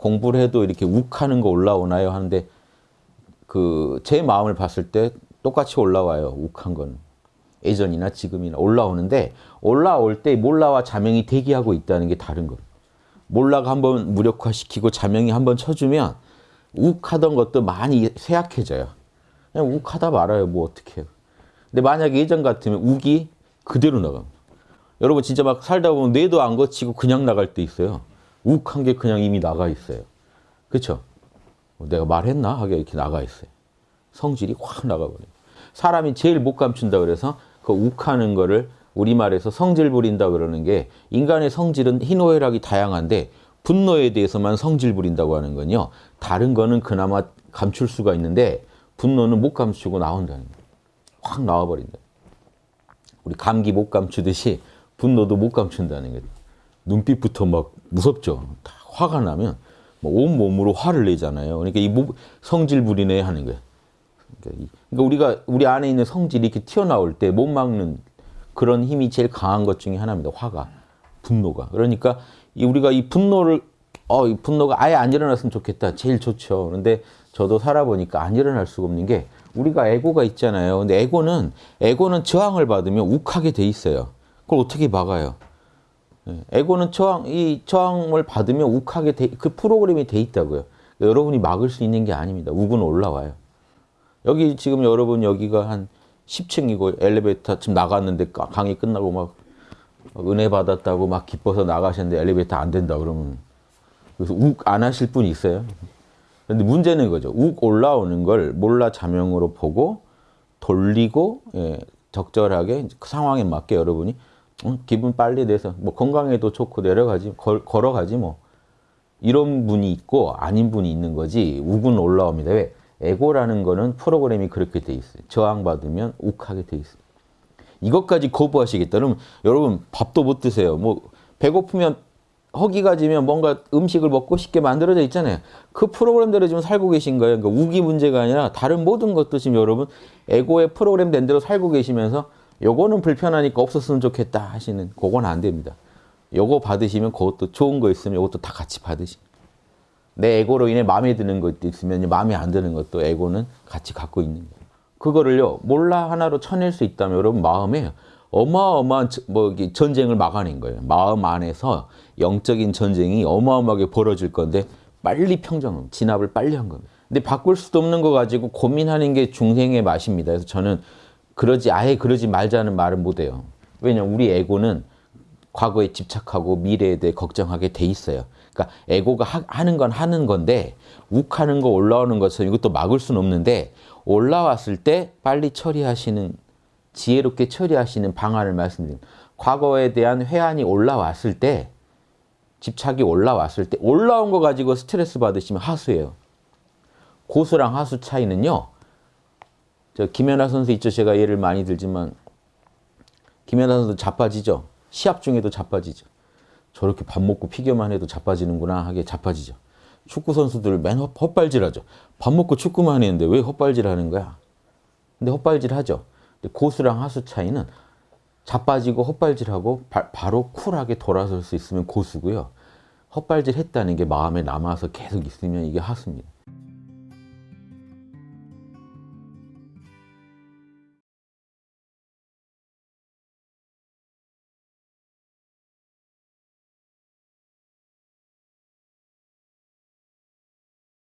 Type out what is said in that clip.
공부를 해도 이렇게 욱하는 거 올라오나요? 하는데 그 제 마음을 봤을 때 똑같이 올라와요. 욱한 거는. 예전이나 지금이나 올라오는데 올라올 때 몰라와 자명이 대기하고 있다는 게 다른 거예요. 몰라가 한번 무력화시키고 자명이 한번 쳐주면 욱하던 것도 많이 쇠약해져요. 그냥 욱하다 말아요. 뭐 어떻게 해요. 근데 만약에 예전 같으면 욱이 그대로 나갑니다. 여러분 진짜 막 살다 보면 뇌도 안 거치고 그냥 나갈 때 있어요. 욱한 게 그냥 이미 나가 있어요. 그렇죠? 내가 말했나? 하게 이렇게 나가 있어요. 성질이 확 나가버려요. 사람이 제일 못 감춘다 그래서 그 욱하는 거를 우리말에서 성질 부린다 그러는 게 인간의 성질은 희노애락이 다양한데 분노에 대해서만 성질 부린다고 하는 건요. 다른 거는 그나마 감출 수가 있는데 분노는 못 감추고 나온다는 거예요. 확 나와버린다. 우리 감기 못 감추듯이 분노도 못 감춘다는 거예요. 눈빛부터 막 무섭죠. 다 화가 나면 뭐온 몸으로 화를 내잖아요. 그러니까 이 성질 부리네 하는 거예요. 그러니까 우리가 우리 안에 있는 성질이 이렇게 튀어나올 때 못 막는 그런 힘이 제일 강한 것 중에 하나입니다. 화가, 분노가. 그러니까 이 우리가 이 분노를 어, 이 분노가 아예 안 일어났으면 좋겠다. 제일 좋죠. 그런데 저도 살아보니까 안 일어날 수가 없는 게 우리가 에고가 있잖아요. 근데 에고는 에고는 저항을 받으면 욱하게 돼 있어요. 그걸 어떻게 막아요? 예, 에고는 저항 이 저항을 받으면 욱하게 돼, 그 프로그램이 돼 있다고요. 여러분이 막을 수 있는 게 아닙니다. 욱은 올라와요. 여기 지금 여러분 여기가 한 10층이고 엘리베이터 지금 나갔는데 강의 끝나고 막 은혜 받았다고 막 기뻐서 나가셨는데 엘리베이터 안 된다 그러면 그래서 욱 안 하실 분 있어요. 근데 문제는 이거죠. 욱 올라오는 걸 몰라 자명으로 보고 돌리고 예, 적절하게 그 상황에 맞게 여러분이 음, 기분 빨리 내서 뭐 건강에도 좋고 내려가지 걸, 걸어가지 뭐 이런 분이 있고 아닌 분이 있는 거지 욱은 올라옵니다. 왜? 에고라는 거는 프로그램이 그렇게 돼 있어요. 저항받으면 욱하게 돼 있어요. 이것까지 거부하시겠다. 그러면 여러분 밥도 못 드세요. 뭐 배고프면 허기가 지면 뭔가 음식을 먹고 싶게 만들어져 있잖아요. 그 프로그램대로 지금 살고 계신 거예요. 그러니까 우기 문제가 아니라 다른 모든 것도 지금 여러분 에고의 프로그램 된 대로 살고 계시면서 요거는 불편하니까 없었으면 좋겠다 하시는 그건 안 됩니다. 요거 받으시면 그것도 좋은 거 있으면 이것도 다 같이 받으시면 내 에고로 인해 마음에 드는 것도 있으면 마음에 안 드는 것도 에고는 같이 갖고 있는 거예요. 그거를요 몰라 하나로 쳐낼 수 있다면 여러분 마음에 어마어마한 뭐 전쟁을 막아낸 거예요. 마음 안에서 영적인 전쟁이 어마어마하게 벌어질 건데 빨리 평정, 진압을 빨리 한 겁니다. 근데 바꿀 수도 없는 거 가지고 고민하는 게 중생의 맛입니다. 그래서 저는 그러지 아예 그러지 말자는 말을 못 해요. 왜냐면 우리 에고는 과거에 집착하고 미래에 대해 걱정하게 돼 있어요. 그러니까 에고가 하, 는건 하는 건데 욱하는 거 올라오는 것은 이것도 막을 수는 없는데 올라왔을 때 빨리 처리하시는 지혜롭게 처리하시는 방안을 말씀드립니다. 과거에 대한 회한이 올라왔을 때 집착이 올라왔을 때 올라온 거 가지고 스트레스 받으시면 하수예요. 고수랑 하수 차이는요. 저 김연아 선수 있죠. 제가 예를 많이 들지만 김연아 선수 자빠지죠. 시합 중에도 자빠지죠. 저렇게 밥 먹고 피겨만 해도 자빠지는구나 하게 자빠지죠. 축구 선수들 맨 헛발질하죠. 밥 먹고 축구만 했는데 왜 헛발질하는 거야? 근데 헛발질하죠. 고수랑 하수 차이는 자빠지고 헛발질하고 바, 바로 쿨하게 돌아설 수 있으면 고수고요. 헛발질 했다는 게 마음에 남아서 계속 있으면 이게 하수입니다.